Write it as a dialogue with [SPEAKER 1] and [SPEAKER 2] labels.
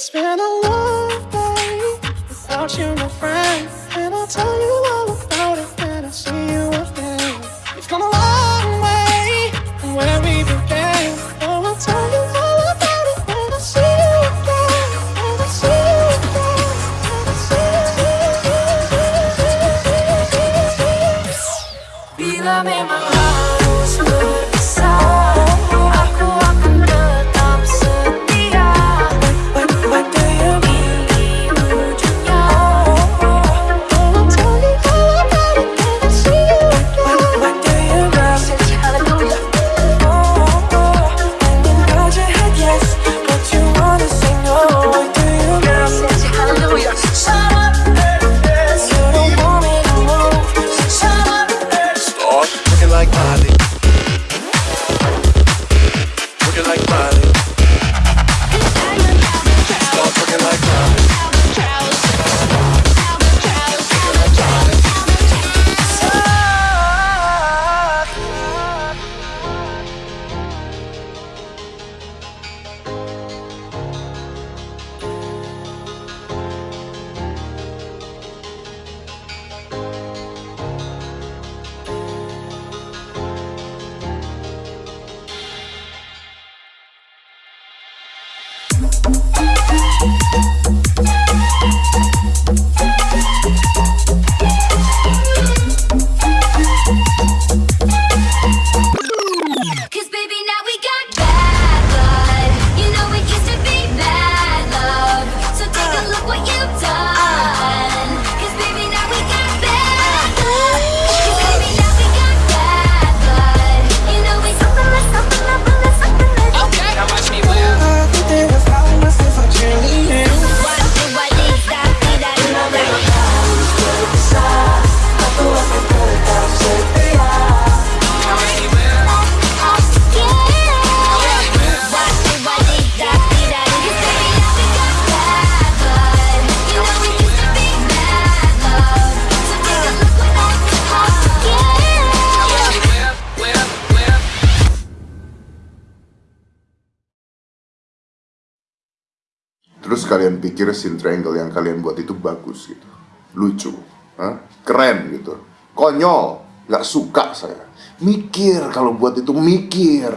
[SPEAKER 1] It's been a long day without you, my friend. you
[SPEAKER 2] like
[SPEAKER 3] mine.
[SPEAKER 4] terus kalian pikir sin triangle yang kalian buat itu bagus gitu. Lucu. Huh? keren gitu. Konyol. Gak suka saya. Mikir kalau buat itu mikir.